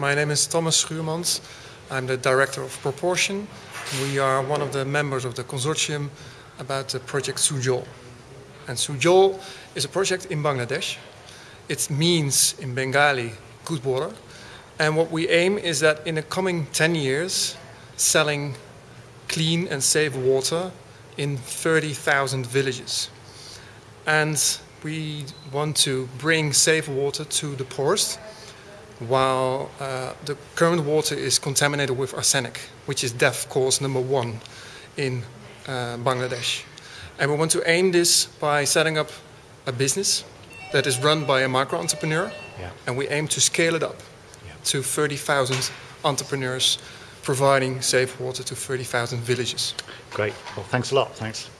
My name is Thomas Schuurmans. I'm the director of Proportion. We are one of the members of the consortium about the project Sujol. And Sujol is a project in Bangladesh. It means in Bengali good water. And what we aim is that in the coming 10 years, selling clean and safe water in 30,000 villages. And we want to bring safe water to the poorest while uh, the current water is contaminated with arsenic, which is death cause number one in uh, Bangladesh. And we want to aim this by setting up a business that is run by a micro entrepreneur, yeah. and we aim to scale it up yeah. to 30,000 entrepreneurs providing safe water to 30,000 villages. Great. Well, thanks a lot. Thanks.